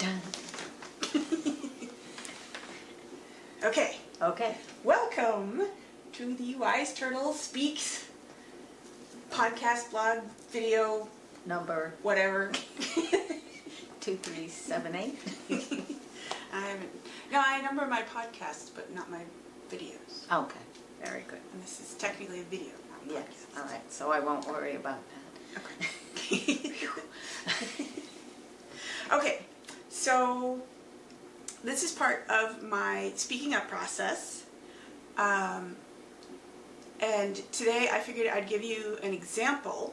Dun. Okay, Okay. welcome to the Wise Turtle Speaks podcast, blog, video, Number whatever. 2378. I haven't. No, I number my podcasts, but not my videos. Okay, very good. And this is technically a video. not a Yes, podcast. all right, so I won't worry about that. Okay. okay, so this is part of my speaking up process. Um, and today I figured I'd give you an example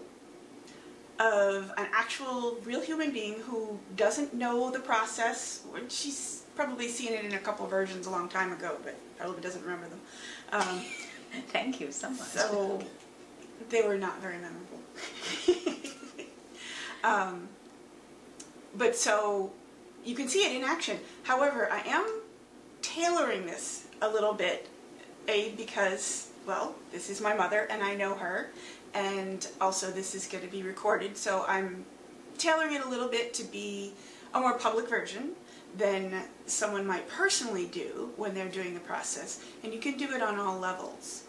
of an actual real human being who doesn't know the process. She's probably seen it in a couple versions a long time ago, but probably doesn't remember them. Um, Thank you so much. so they were not very memorable. um, but so you can see it in action. However, I am tailoring this a little bit, A, because, well, this is my mother and I know her, and also this is going to be recorded, so I'm tailoring it a little bit to be a more public version than someone might personally do when they're doing the process, and you can do it on all levels.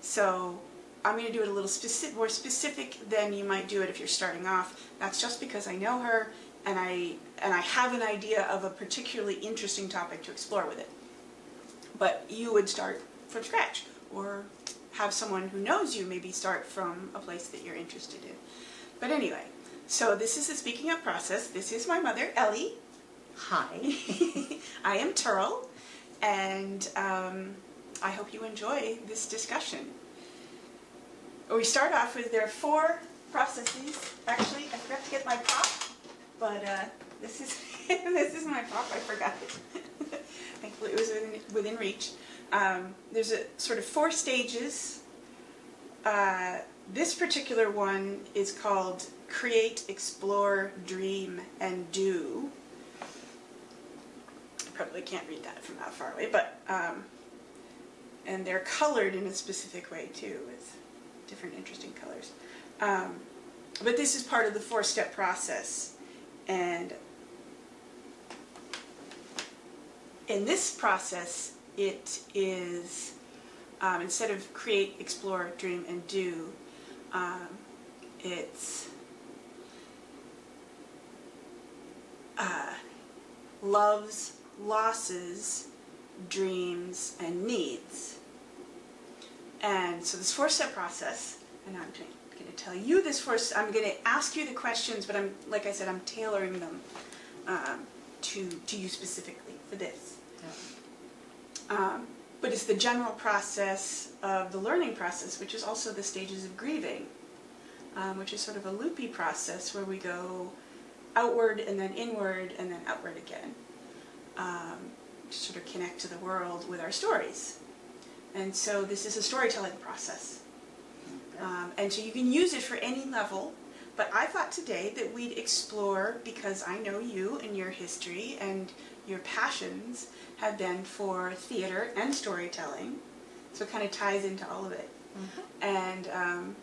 So I'm going to do it a little specific, more specific than you might do it if you're starting off. That's just because I know her and I and I have an idea of a particularly interesting topic to explore with it. But you would start from scratch or have someone who knows you maybe start from a place that you're interested in. But anyway, so this is the speaking up process. This is my mother, Ellie. Hi. I am Turl, and um, I hope you enjoy this discussion. We start off with there are four processes. Actually, I forgot to get my prop, but uh, this is this is my prop. I forgot it. Thankfully, it was within, within reach. Um, there's a sort of four stages. Uh, this particular one is called Create, Explore, Dream, and Do I probably can't read that from that far away, but um, and they're colored in a specific way too, with different interesting colors. Um, but this is part of the four-step process, and in this process, it is um, instead of create, explore, dream, and do, um, it's uh, loves, losses, dreams, and needs. And so this four-step process, and I'm going to tell you this first, I'm going to ask you the questions, but I'm, like I said, I'm tailoring them um, to, to you specifically for this. Um, but it's the general process of the learning process, which is also the stages of grieving, um, which is sort of a loopy process where we go outward and then inward and then outward again um, to sort of connect to the world with our stories. And so this is a storytelling process. Um, and so you can use it for any level, but I thought today that we'd explore, because I know you and your history and your passions have been for theater and storytelling, so it kind of ties into all of it. And um,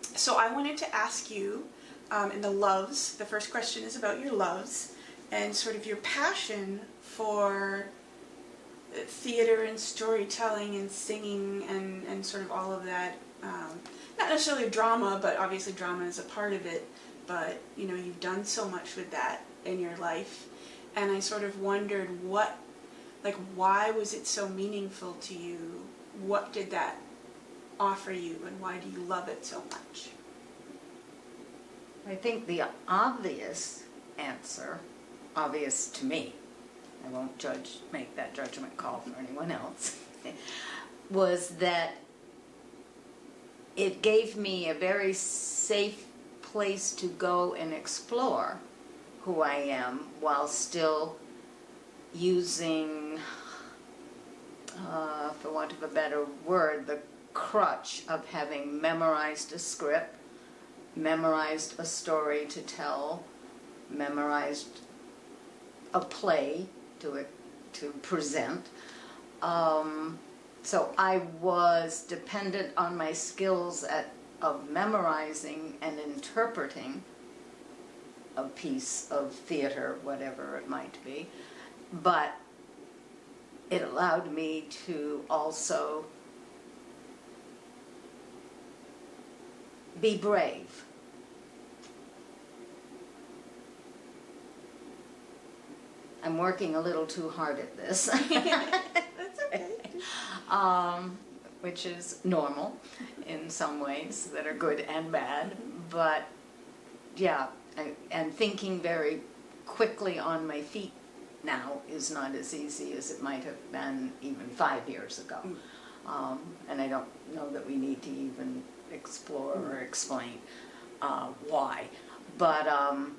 so I wanted to ask you um, in the loves, the first question is about your loves and sort of your passion for uh, theater and storytelling and singing and, and sort of all of that. Um, not necessarily drama, but obviously drama is a part of it. But you know, you've done so much with that in your life, and I sort of wondered what, like, why was it so meaningful to you? What did that offer you, and why do you love it so much? I think the obvious answer, obvious to me, I won't judge, make that judgment call for anyone else, was that it gave me a very safe place to go and explore who I am while still using, uh, for want of a better word, the crutch of having memorized a script, memorized a story to tell, memorized a play to to present. Um, so I was dependent on my skills at of memorizing and interpreting a piece of theater, whatever it might be. But it allowed me to also be brave. I'm working a little too hard at this. Um, which is normal in some ways that are good and bad. But yeah, I, and thinking very quickly on my feet now is not as easy as it might have been even five years ago. Um, and I don't know that we need to even explore or explain uh, why. But um,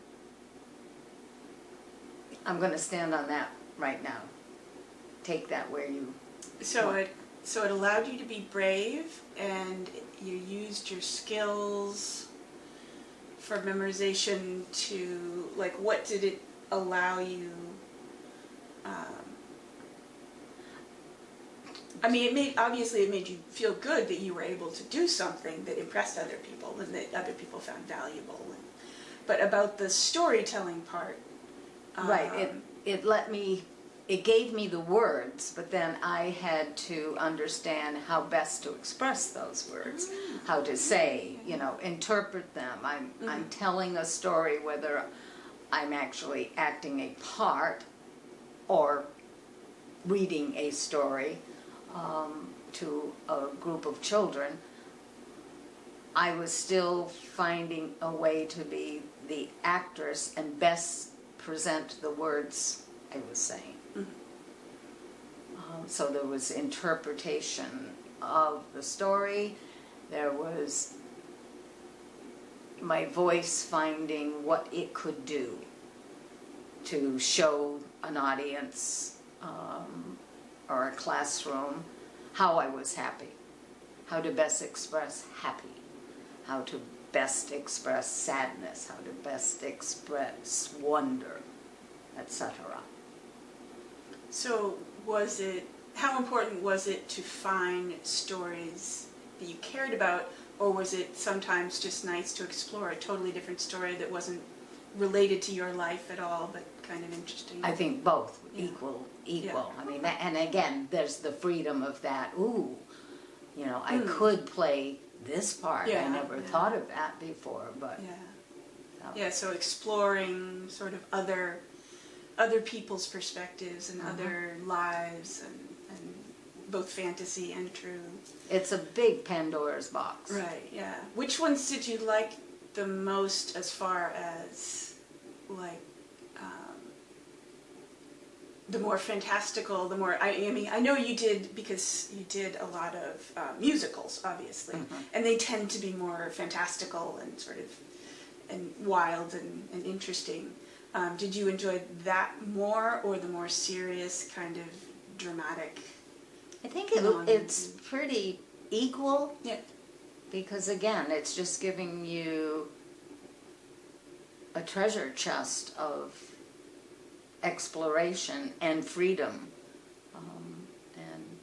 I'm going to stand on that right now. Take that where you So it so it allowed you to be brave, and you used your skills for memorization to like. What did it allow you? Um, I mean, it made obviously it made you feel good that you were able to do something that impressed other people and that other people found valuable. And, but about the storytelling part, Right, it, um, it let me, it gave me the words, but then I had to understand how best to express those words, how to say, you know, interpret them. I'm, I'm telling a story whether I'm actually acting a part or reading a story um, to a group of children. I was still finding a way to be the actress and best present the words I was saying. So there was interpretation of the story, there was my voice finding what it could do to show an audience um, or a classroom how I was happy, how to best express happy, how to best express sadness, how to best express wonder, etc. So was it, how important was it to find stories that you cared about, or was it sometimes just nice to explore a totally different story that wasn't related to your life at all, but kind of interesting? I think both Yeah. equal, equal. I mean, that- and again, there's the freedom of that. Ooh, you know, I Hmm. could play this part. Yeah, I never yeah. thought of that before, but Yeah, uh, yeah, so exploring sort of other, other people's perspectives and Uh-huh. other lives and both fantasy and true. it's a big Pandora's box. Right, yeah. Which ones did you like the most as far as like um, the more fantastical, the more I, I mean I know you did because you did a lot of uh, musicals, obviously, Mhm. and they tend to be more fantastical and sort of and wild and, and interesting. Um, did you enjoy that more, or the more serious kind of dramatic? I think it, Non- it's pretty equal Yeah. because again, it's just giving you a treasure chest of exploration and freedom. Um, and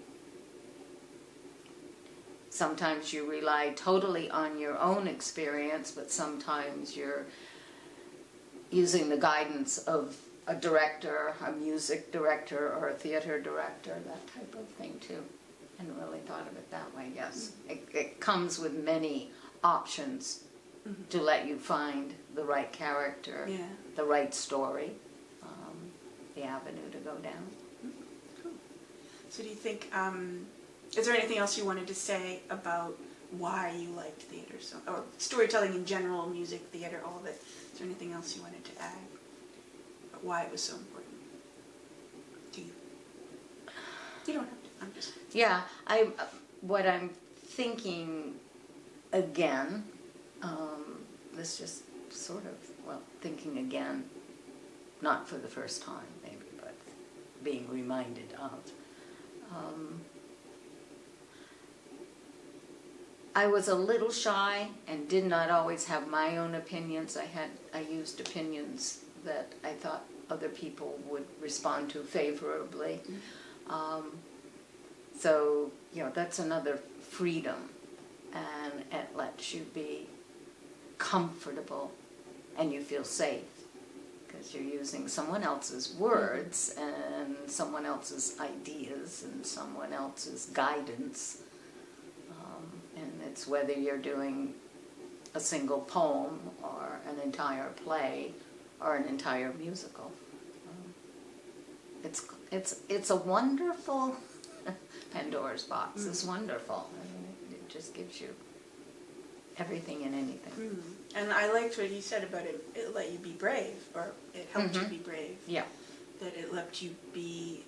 sometimes you rely totally on your own experience, but sometimes you're using the guidance of a director, a music director, or a theater director, that type of thing too. Hadn't really thought of it that way, yes. It, it comes with many options to let you find the right character, Yeah. the right story, um, the avenue to go down. Cool. So do you think, um, is there anything else you wanted to say about why you liked theater so, or storytelling in general, music, theater, all of it? Is there anything else you wanted to add? Why it was so important? Do you? You don't have to, I'm just, Yeah, I, what I'm thinking again, um, this just sort of, well, thinking again, not for the first time maybe, but being reminded of. Um, I was a little shy and did not always have my own opinions. I had, I used opinions that I thought other people would respond to favorably. Um, so, you know, that's another freedom, and it lets you be comfortable and you feel safe because you're using someone else's words and someone else's ideas and someone else's guidance. Um, and it's whether you're doing a single poem or an entire play or an entire musical. It's it's it's a wonderful Pandora's box. It's wonderful. I mean, it, it just gives you everything and anything. Mm. And I liked what you said about it. It let you be brave, or it helped you Mhm. be brave. Yeah. That it let you be.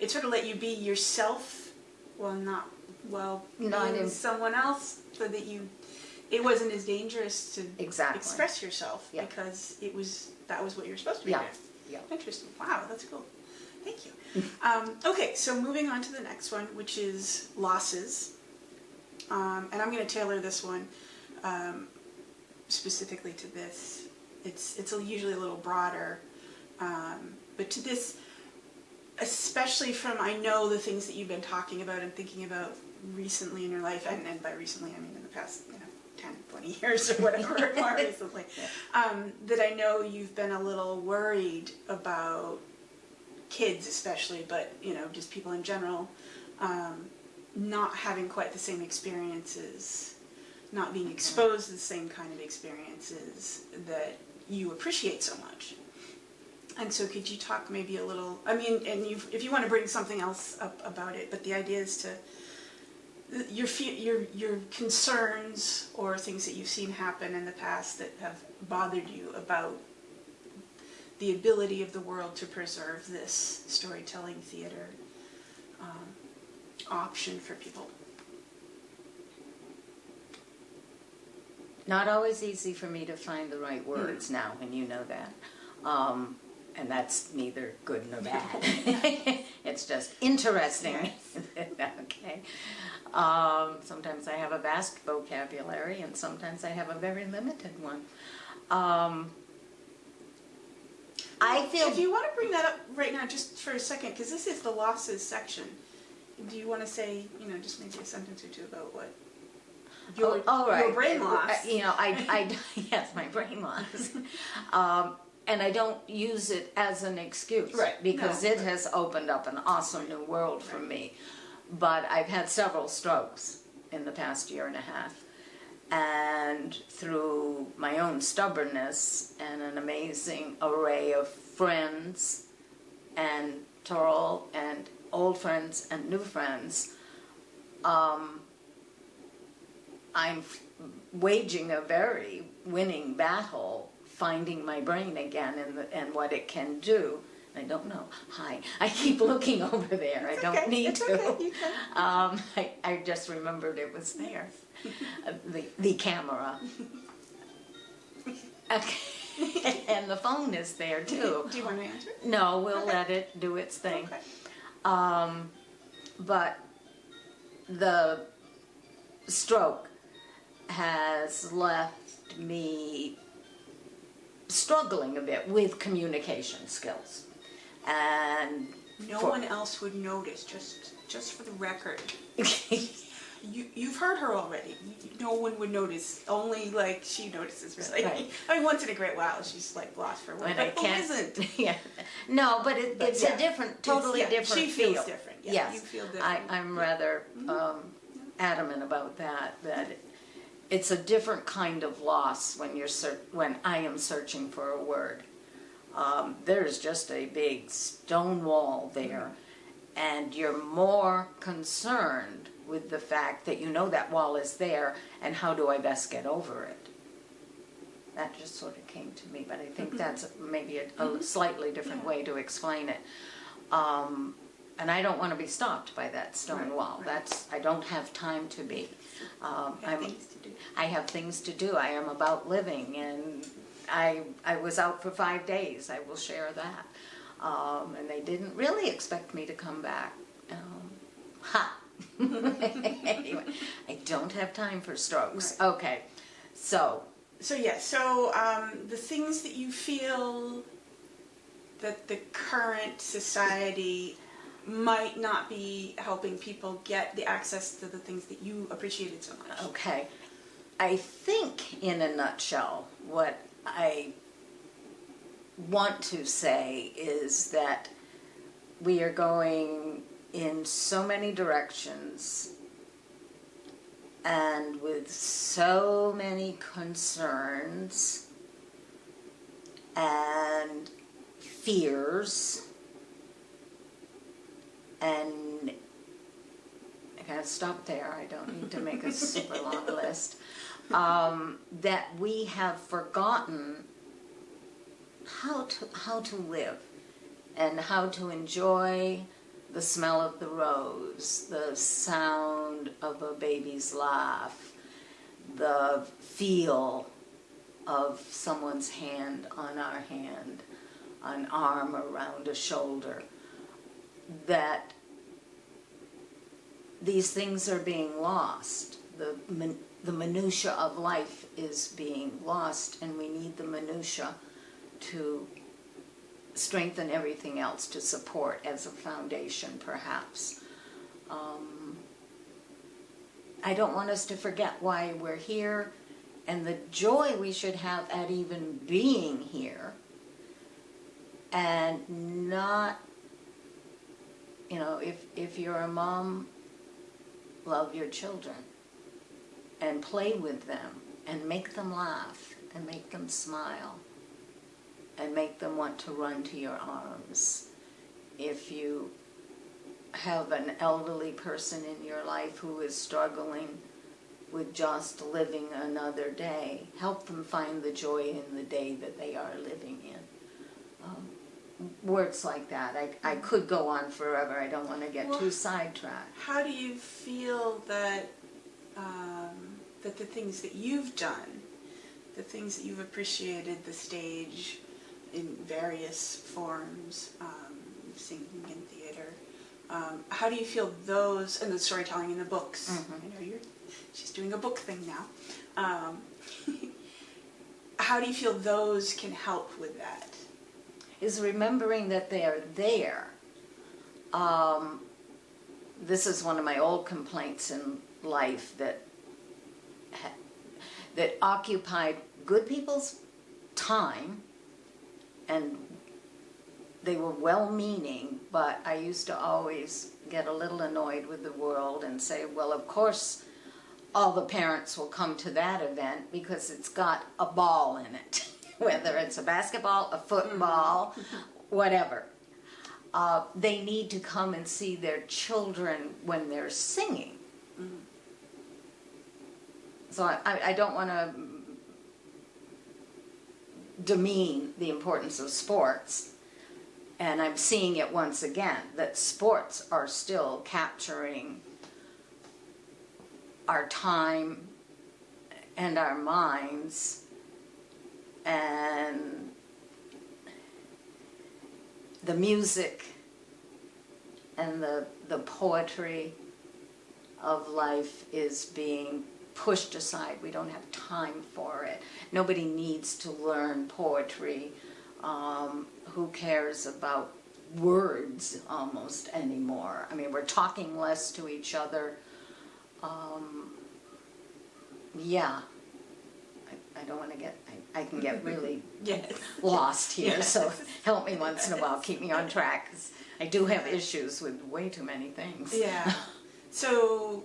It sort of let you be yourself, well, not well, Not being in- someone else, so that you. It wasn't as dangerous to Exactly. express yourself Yeah. because it was that was what you were supposed to be Yeah. doing. Yeah. Interesting. Wow, that's cool. Thank you. um, okay, so moving on to the next one, which is losses. Um, and I'm going to tailor this one um, specifically to this. It's it's a, usually a little broader, um, but to this, especially from I know the things that you've been talking about and thinking about recently in your life, and, and by recently I mean in the past, you know, 10, 20 years or whatever, more recently, um, that I know you've been a little worried about kids especially, but you know, just people in general, um, not having quite the same experiences, not being exposed to the same kind of experiences that you appreciate so much. And so could you talk maybe a little, I mean, and if you want to bring something else up about it, but the idea is to, your, your, your concerns or things that you've seen happen in the past that have bothered you about the ability of the world to preserve this storytelling theater um, option for people. Not always easy for me to find the right words now, and you know that. Um, and that's neither good nor bad. it's just interesting. okay. Um, sometimes I have a vast vocabulary, and sometimes I have a very limited one. Um, I feel If you want to bring that up right now, just for a second, because this is the losses section. Do you want to say, you know, just maybe a sentence or two about what your, oh, all right. your brain Uh, loss? You know, I, I yes, my brain loss. um, and I don't use it as an excuse, Right. Because No, it right. has opened up an awesome new world for Right. me. But I've had several strokes in the past year and a half, and through my own stubbornness and an amazing array of friends and Torl and old friends and new friends, um, I'm f- waging a very winning battle, finding my brain again and, the, and what it can do. I don't know. Hi. I keep looking over there. It's I don't okay, need it's to. okay, you can. Um, I, I just remembered it was there. The, the camera. Okay. and the phone is there too. Do you want to answer? No, we'll Okay. let it do its thing. Okay. Um, but the stroke has left me struggling a bit with communication skills. And No one else would notice, just just for the record. You, you've heard her already. No one would notice. Only like she notices, really. Right. I mean, once in a great while, she's like lost for when I But who can't. Yeah. No, but it, But it's yeah, a different, totally yeah, different She feel. feels different. Yeah, yes. you feel I, different. I'm rather um, adamant about that. That it's a different kind of loss when you're when I am searching for a word. Um, there's just a big stone wall there, and you're more concerned with the fact that you know that wall is there, and how do I best get over it? That just sort of came to me, but I think that's maybe a, a slightly different way to explain it. Um, and I don't want to be stopped by that stone Right, wall. right. That's I don't have time to be. Um, Have I'm, things to do. I have things to do. I am about living, and I I was out for five days. I will share that. Um, and they didn't really expect me to come back. Um, ha. anyway, I don't have time for strokes. Right. Okay, so So yeah, so um, the things that you feel that the current society might not be helping people get the access to the things that you appreciated so much. Okay. I think, in a nutshell, what I want to say is that we are going in so many directions and with so many concerns and fears and I gotta stop there. I don't need to make a super long list. Um, that we have forgotten how to how to live and how to enjoy the smell of the rose, the sound of a baby's laugh, the feel of someone's hand on our hand, an arm around a shoulder. That these things are being lost. The min- the minutia of life is being lost, and we need the minutia to strengthen everything else to support as a foundation, perhaps. Um, I don't want us to forget why we're here and the joy we should have at even being here and not you know if if you're a mom love your children and play with them and make them laugh and make them smile and make them want to run to your arms. If you have an elderly person in your life who is struggling with just living another day, help them find the joy in the day that they are living in. Um, words like that. I, I could go on forever. I don't want to get Well, too sidetracked. How do you feel that um, that the things that you've done, the things that you've appreciated, the stage in various forms, um, singing in theater, um, how do you feel those and the storytelling in the books? Mhm. I know you're she's doing a book thing now. Um, how do you feel those can help with that? is remembering that they are there. Um, this is one of my old complaints in life that that occupied good people's time, and they were well-meaning, but I used to always get a little annoyed with the world and say, well, of course, all the parents will come to that event because it's got a ball in it, whether it's a basketball, a football, whatever. Uh, they need to come and see their children when they're singing. So I, I I don't want to demean the importance of sports. And I'm seeing it once again that sports are still capturing our time and our minds and the music and the the poetry of life is being pushed aside. We don't have time for it. Nobody needs to learn poetry. Um, who cares about words almost anymore? I mean, we're talking less to each other. Um, yeah, I, I don't want to get. I, I can get really Yes. lost here. Yes. So help me once in a while. Keep me on track. 'cause I do have issues with way too many things. Yeah. So,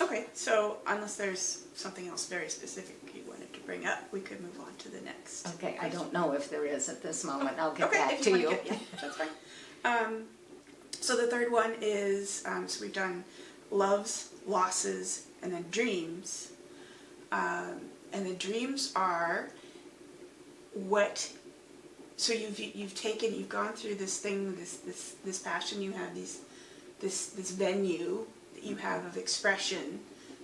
okay, so unless there's something else very specific you wanted to bring up, we could move on to the next. Okay, I don't know if there is at this moment. I'll get okay, back to you. get- yeah, that's fine. Um, so the third one is, um, so we've done loves, losses, and then dreams. Um, and the dreams are what so you've you've taken you've gone through this thing this this this passion you have these this this venue that you have of expression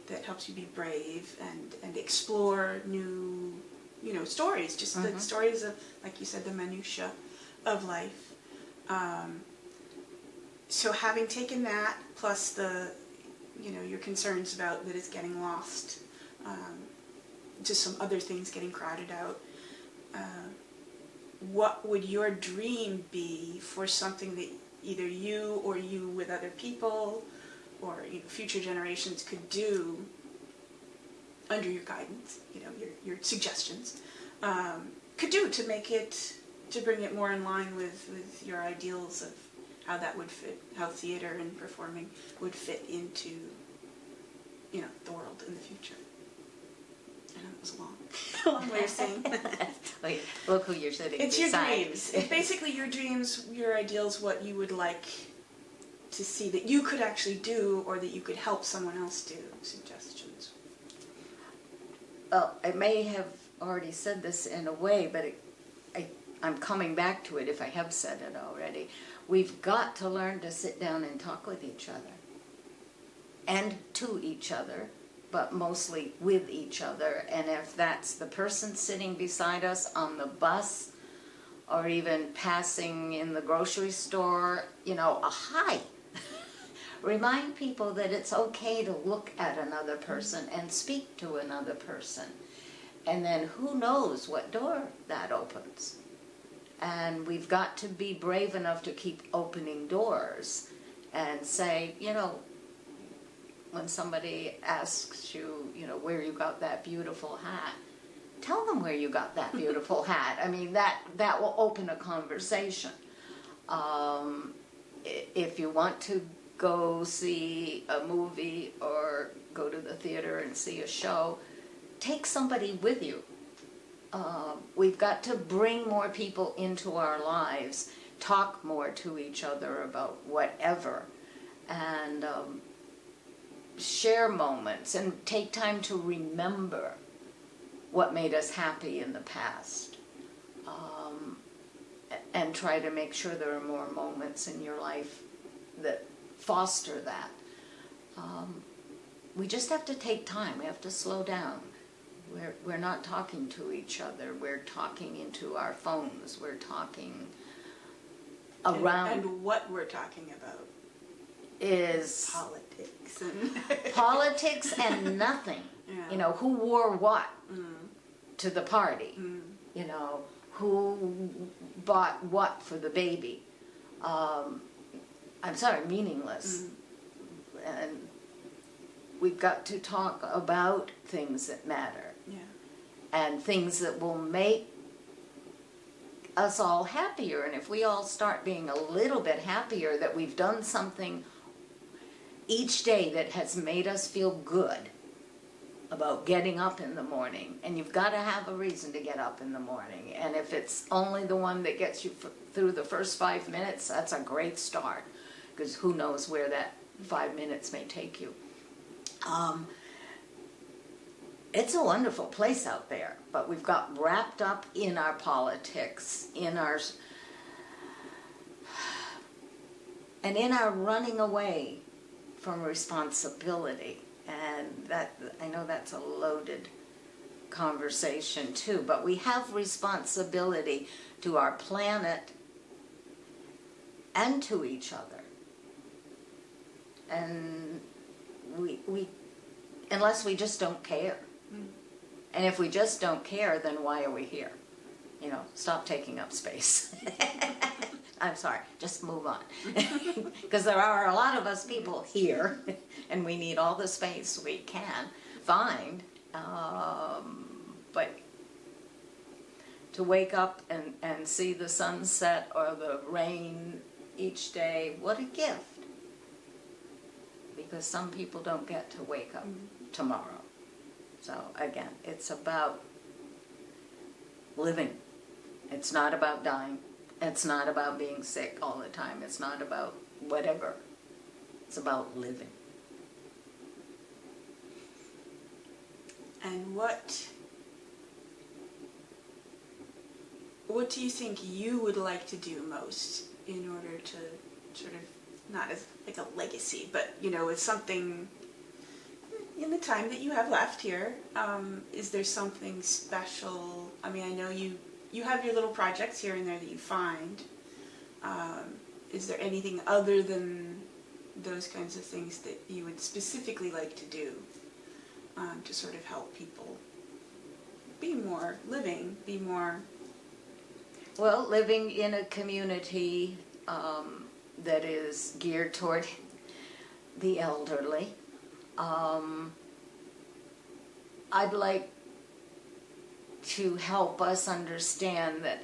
that helps you be brave and and explore new you know stories just the Mhm. stories of like you said the minutia of life um, so having taken that plus the you know your concerns about that it's getting lost um, just some other things getting crowded out uh, what would your dream be for something that either you or you with other people or you know, future generations could do under your guidance, you know, your, your suggestions, um, could do to make it to bring it more in line with, with your ideals of how that would fit, how theater and performing would fit into, you know, the world in the future. I know it was a long, long way of saying. Wait, look who you're sitting it's your dreams. It's basically your dreams, your ideals, what you would like to see that you could actually do or that you could help someone else do. Suggestions. Well, I may have already said this in a way, but it, I, I'm coming back to it if I have said it already. We've got to learn to sit down and talk with each other. And to each other, but mostly with each other. And if that's the person sitting beside us on the bus or even passing in the grocery store, you know, a hi. Remind people that it's okay to look at another person and speak to another person. And then who knows what door that opens. And we've got to be brave enough to keep opening doors and say, you know, when somebody asks you, you know, where you got that beautiful hat, tell them where you got that beautiful hat. I mean, that that will open a conversation. Um, if you want to go see a movie or go to the theater and see a show, take somebody with you. Uh, we've got to bring more people into our lives, talk more to each other about whatever, and um, share moments and take time to remember what made us happy in the past. Um, and try to make sure there are more moments in your life that foster that. Um, we just have to take time. We have to slow down. We're, we're not talking to each other. We're talking into our phones. We're talking And- around And, what we're talking about. is Politics and politics and nothing. Yeah. You know, who wore what Mm, to the party? mm, You know, who bought what for the baby? Um, I'm sorry, meaningless. mm, And we've got to talk about things that matter yeah. and things that will make us all happier. And if we all start being a little bit happier that we've done something each day that has made us feel good about getting up in the morning, and you've got to have a reason to get up in the morning. And if it's only the one that gets you f- through the first five minutes, that's a great start because who knows where that five minutes may take you. Um, it's a wonderful place out there, but we've got wrapped up in our politics, in our and in our running away from responsibility. And that I know that's a loaded conversation too, but we have responsibility to our planet and to each other. And we we unless we just don't care. Mm. And if we just don't care, then why are we here? You know, stop taking up space. I'm sorry, just move on. Because there are a lot of us people here, and we need all the space we can find. Um, but to wake up and, and see the sunset or the rain each day, what a gift. Because some people don't get to wake up mm-hmm. tomorrow. So again, it's about living. It's not about dying. It's not about being sick all the time. It's not about whatever. It's about living. And what what do you think you would like to do most in order to sort of not as like a legacy, but you know, it's something in the time that you have left here. Um, is there something special? I mean, I know you you have your little projects here and there that you find. Um, is there anything other than those kinds of things that you would specifically like to do um, to sort of help people be more living, be more Well, living in a community um, that is geared toward the elderly, um, I'd like to help us understand that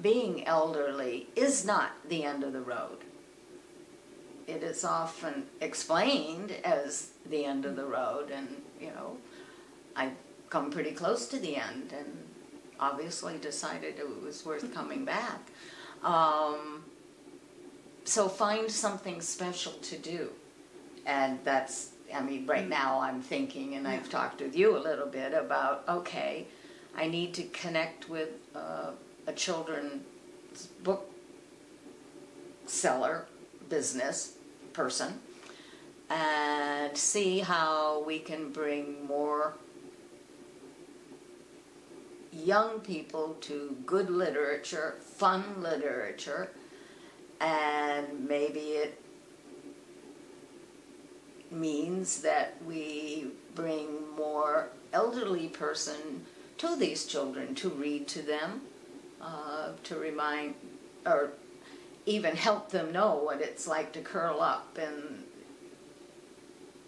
being elderly is not the end of the road. It is often explained as the end of the road, and you know, I've come pretty close to the end, and obviously decided it was worth coming back. Um, so find something special to do, and that's. I mean, right now I'm thinking, and I've talked with you a little bit about. Okay, I need to connect with uh, a children's book seller, business person, and see how we can bring more young people to good literature, fun literature, and maybe it means that we bring more elderly person to these children to read to them, uh, to remind, or even help them know what it's like to curl up in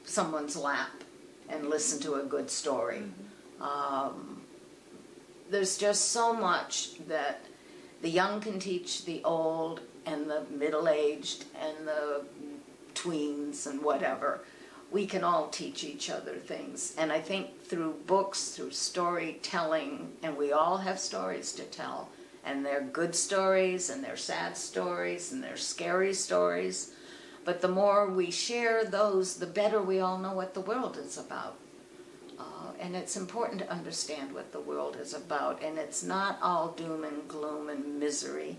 someone's lap and listen to a good story. Um, there's just so much that the young can teach the old and the middle-aged and the tweens and whatever. We can all teach each other things. And I think through books, through storytelling, and we all have stories to tell, and they're good stories, and they're sad stories, and they're scary stories. But the more we share those, the better we all know what the world is about. Uh, and it's important to understand what the world is about. And it's not all doom and gloom and misery.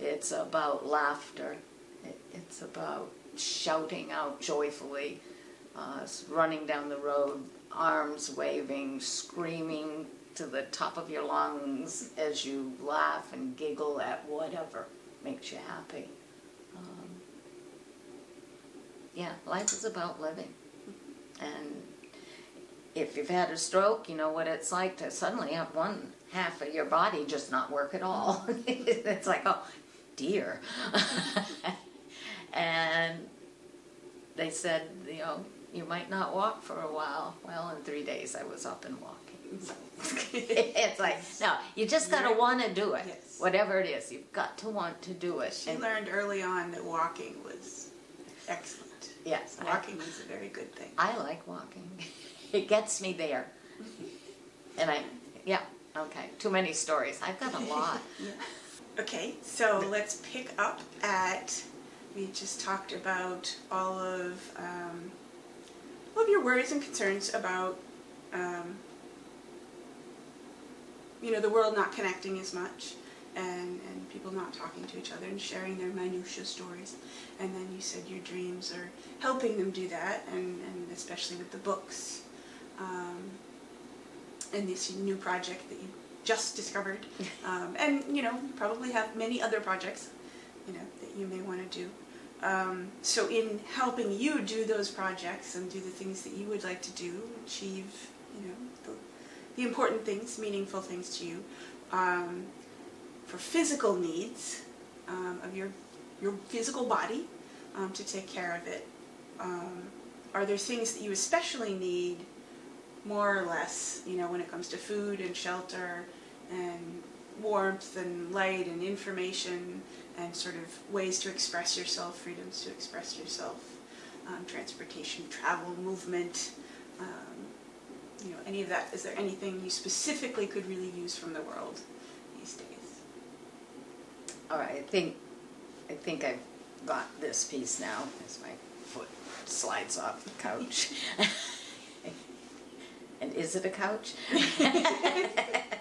It's about laughter. It's about shouting out joyfully, uh, running down the road, arms waving, screaming to the top of your lungs as you laugh and giggle at whatever makes you happy. Um, yeah, life is about living. And if you've had a stroke, you know what it's like to suddenly have one half of your body just not work at all. it's like, oh, dear. and they said, you know, you might not walk for a while. Well, in three days I was up and walking. So it's like, no, you just got to want to do it. Yes. Whatever it is, you've got to want to do it. She And- learned early on that walking was excellent. yes, I, Walking is a very good thing. I like walking. It gets me there. And I, yeah, okay, too many stories. I've got a lot. Okay, so let's pick up at, we just talked about all of, um, all of your worries and concerns about, um, you know, the world not connecting as much and, and people not talking to each other and sharing their minutia stories. And then you said your dreams are helping them do that and, and especially with the books. Um, and this new project that you just discovered. Um, and, you know, you probably have many other projects, you know, that you may want to do. Um, so in helping you do those projects and do the things that you would like to do, achieve, you know, the, the important things, meaningful things to you, um, for physical needs um, of your, your physical body, um, to take care of it, um, are there things that you especially need more or less, you know, when it comes to food and shelter and warmth and light and information and sort of ways to express yourself, freedoms to express yourself, um, transportation, travel, movement, um, you know, any of that. Is there anything you specifically could really use from the world these days? All right, I think, I think I've got this piece now, as my foot slides off the couch. And is it a couch?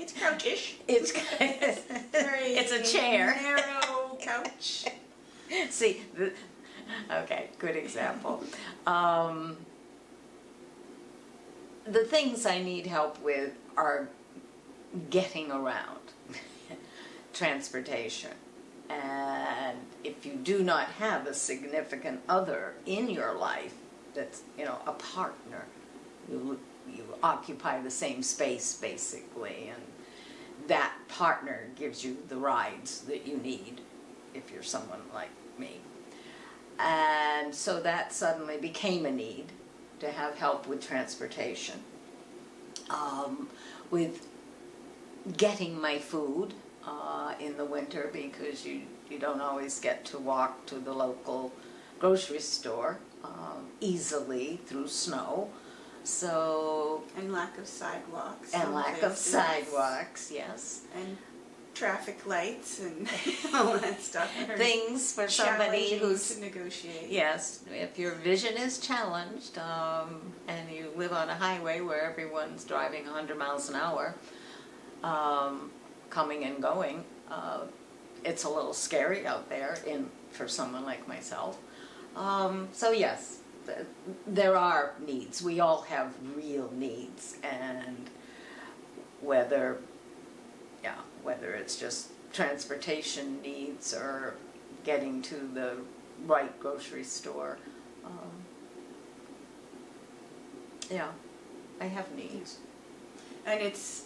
It's couchish. It's, Very it's a chair. Narrow couch. See, the, okay, good example. Um, the things I need help with are getting around, transportation. And if you do not have a significant other in your life that's, you know, a partner, you, you occupy the same space basically, and that partner gives you the rides that you need if you're someone like me. And so that suddenly became a need to have help with transportation. Um, with getting my food, uh, in the winter because you, you don't always get to walk to the local grocery store um, easily through snow. So, And lack of sidewalks. and lack of sidewalks, yes. And traffic lights and all that stuff. Things for somebody who's to negotiate. Yes, if your vision is challenged um, and you live on a highway where everyone's driving 100 miles an hour, um, coming and going, uh, it's a little scary out there in for someone like myself. Um, so yes, there are needs. We all have real needs, and whether, yeah, whether it's just transportation needs or getting to the right grocery store. Um, yeah, I have needs. And it's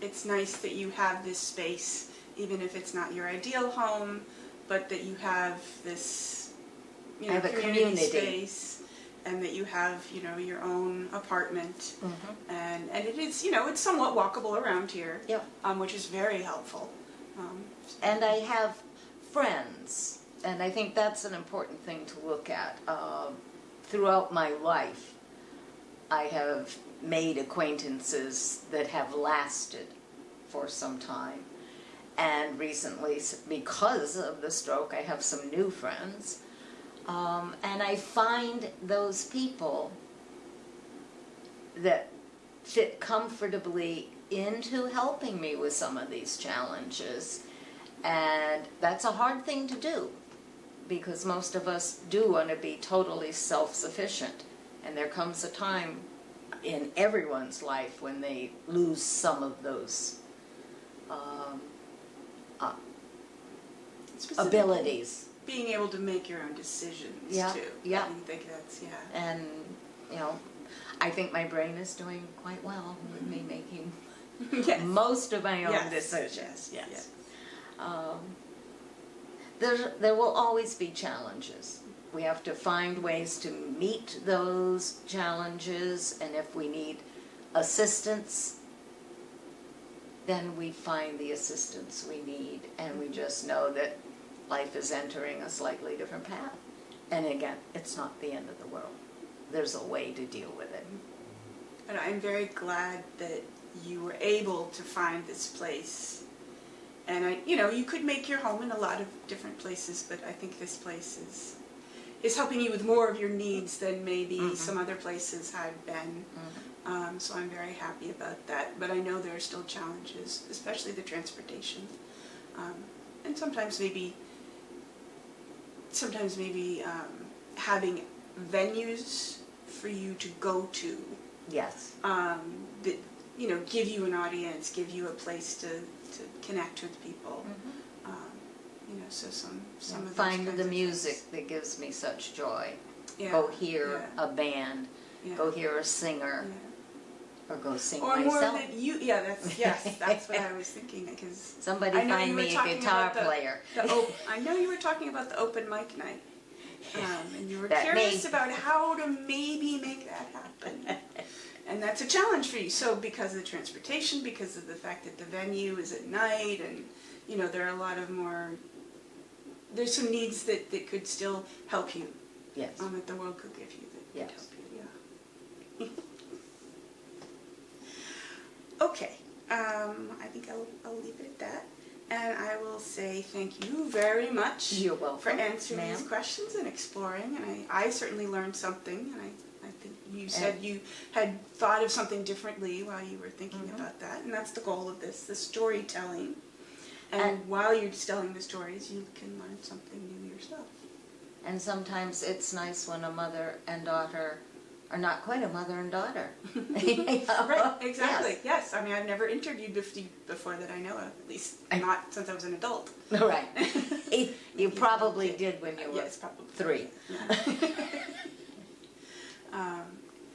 it's nice that you have this space, even if it's not your ideal home, but that you have this you know have a community, space and that you have, you know, your own apartment Mm-hmm. and and it is, you know, it's somewhat walkable around here. Yep. Um, which is very helpful. Um, And I have friends, and I think that's an important thing to look at. Um, throughout my life, I have made acquaintances that have lasted for some time. And recently, because of the stroke, I have some new friends. Um, and I find those people that fit comfortably into helping me with some of these challenges. And that's a hard thing to do because most of us do want to be totally self sufficient. And there comes a time in everyone's life when they lose some of those um, uh, abilities. Being able to make your own decisions Yeah, too. yeah. I think that's yeah. And, you know, I think my brain is doing quite well with me making yes. most of my own Yes, decisions. yes, Yes. yes. Um, there, there will always be challenges. We have to find ways to meet those challenges, and if we need assistance, then we find the assistance we need, and we just know that life is entering a slightly different path. And again, it's not the end of the world. There's a way to deal with it. And I'm very glad that you were able to find this place. And I, you know, you could make your home in a lot of different places, but I think this place is is helping you with more of your needs than maybe Mhm. some other places have been. Mhm. Um, so I'm very happy about that. But I know there are still challenges, especially the transportation, um, and sometimes maybe, sometimes maybe um, having venues for you to go to Yes. um, that you know give you an audience, give you a place to, to connect with people. Um, you know, so some some of Find the music that gives me such joy. Yeah, Go hear yeah, a band, yeah, go hear a singer. Or go sing Or more than you. Yeah, that's yes, that's what I was thinking because Somebody find me a guitar the- player. the op- I know you were talking about the open mic night. Um, and you were That curious may- about how to maybe make that happen. and that's a challenge for you. So because of the transportation, because of the fact that the venue is at night, and you know there are a lot of more. There's some needs that, that could still help you, yes. um, that the world could give you that Yes. could help you. Yeah. Okay. Um, I think I'll, I'll leave it at that. And I will say thank you very much You're welcome. for answering these questions and exploring. And I, I certainly learned something. And I, I think you said you had thought of something differently while you were thinking Mhm. about that. And that's the goal of this, the storytelling. And, And- while you're telling the stories, you can learn something new yourself. And sometimes it's nice when a mother and daughter are not quite a mother and daughter. right, exactly. Yes. Yes. I mean, I've never interviewed bef- before that I know of, at least not since I was an adult. Right. You probably did when you were yes, probably. three. Yeah. um,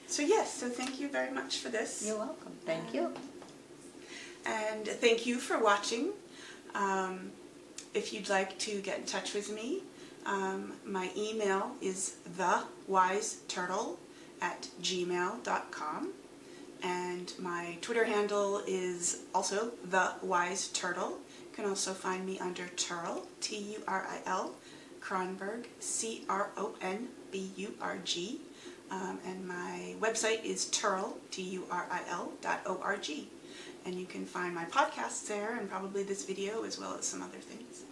so yes, so thank you very much for this. You're welcome. Thank you. And thank you for watching. Um, if you'd like to get in touch with me, um, my email is thewiseturtle at gmail.com. And my Twitter handle is also the Wise Turtle. You can also find me under Turil, T-U-R-I-L, Cronburg, C-R-O-N-B-U-R-G. Um, and my website is Turil, T-U-R-I-L dot O-R-G. And you can find my podcasts there and probably this video as well as some other things.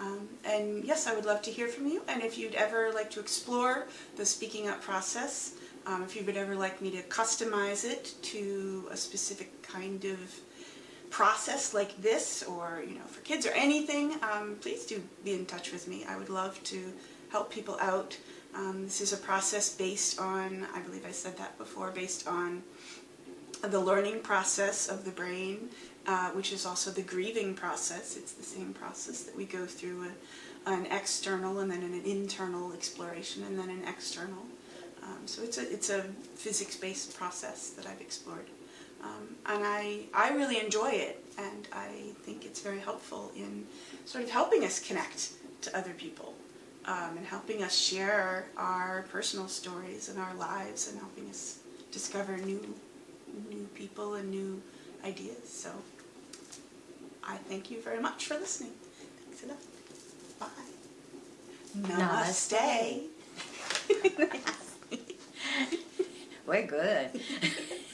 Um, and yes, I would love to hear from you. And if you'd ever like to explore the speaking up process, um, if you would ever like me to customize it to a specific kind of process like this, or you know, for kids or anything, um, please do be in touch with me. I would love to help people out. Um, this is a process based on, I believe I said that before, based on the learning process of the brain, uh, which is also the grieving process. It's the same process that we go through a, an external and then an internal exploration and then an external. Um, so it's a, it's a physics-based process that I've explored. Um, and I, I really enjoy it and I think it's very helpful in sort of helping us connect to other people um, and helping us share our personal stories and our lives and helping us discover new new people and new ideas. So I thank you very much for listening. Thanks enough. Bye. Namaste. Namaste. We're good.